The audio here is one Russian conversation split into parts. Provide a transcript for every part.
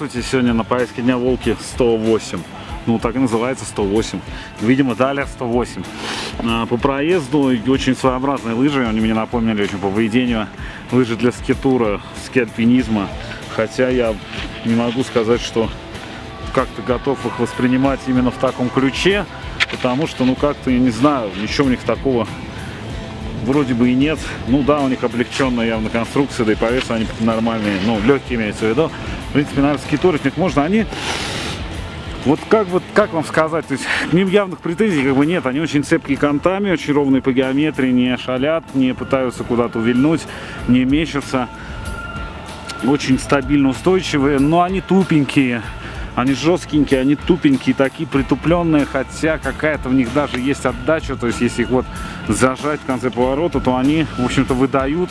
Здравствуйте, сегодня на повестке дня Волки 108. Ну, так и называется 108. Видимо, далее 108. А, по проезду очень своеобразные лыжи. Они мне напомнили очень по поведению. Лыжи для скитура, ски-альпинизма. Хотя я не могу сказать, что как-то готов их воспринимать именно в таком ключе. Потому что, ну, как-то, я не знаю, ничего у них такого вроде бы и нет. Ну да, у них облегченная явно конструкция, да и по весу они нормальные, ну, легкие имеется в виду. В принципе, наверное, скиторить них можно. Они, вот как вот, как вам сказать, то есть к ним явных претензий как бы нет. Они очень цепкие контами, очень ровные по геометрии, не шалят, не пытаются куда-то увильнуть, не мечутся. Очень стабильно устойчивые, но они тупенькие. Они жесткенькие, они тупенькие, такие притупленные, хотя какая-то в них даже есть отдача, то есть если их вот зажать в конце поворота, то они, в общем-то, выдают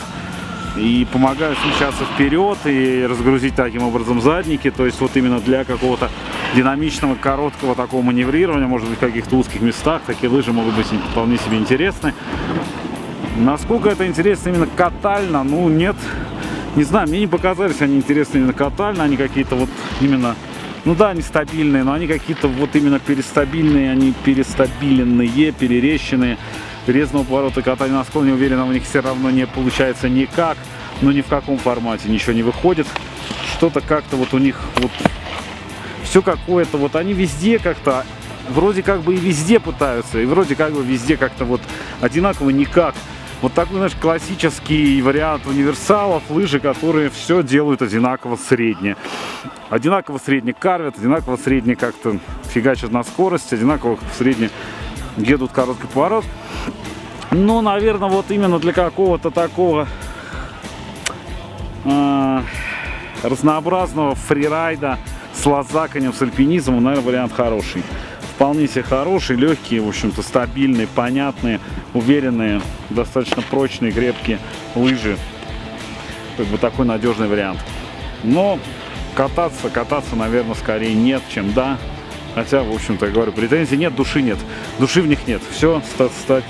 и помогают смещаться вперед и разгрузить таким образом задники, то есть вот именно для какого-то динамичного, короткого такого маневрирования, может быть, в каких-то узких местах, такие лыжи могут быть вполне себе интересны. Насколько это интересно именно катально, ну, нет, не знаю, мне не показались они интересны именно катально, они какие-то вот именно ну да, они стабильные, но они какие-то вот именно перестабильные, они перестабиленные, перерещенные. Резного поворота катания на склоне, уверенно, у них все равно не получается никак. Но ни в каком формате ничего не выходит. Что-то как-то вот у них вот все какое-то, вот они везде как-то, вроде как бы и везде пытаются, и вроде как бы везде как-то вот одинаково никак. Вот такой, знаешь, классический вариант универсалов, лыжи, которые все делают одинаково средне. Одинаково средне карвят, одинаково средне как-то фигачат на скорость, одинаково средне едут короткий поворот. Ну, наверное, вот именно для какого-то такого э, разнообразного фрирайда с лазаканием, с альпинизмом, наверное, вариант хороший вполне себе хорошие, легкие, в общем-то, стабильные, понятные, уверенные, достаточно прочные, крепкие лыжи. Как бы такой надежный вариант. Но кататься, кататься, наверное, скорее нет, чем да. Хотя, в общем-то, я говорю, претензий нет, души нет. Души в них нет. Все ста ста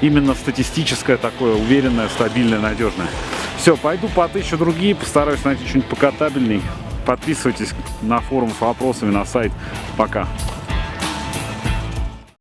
именно статистическое такое, уверенное, стабильное, надежное. Все, пойду потыщу другие, постараюсь найти что-нибудь покатабельней. Подписывайтесь на форум с вопросами на сайт. Пока.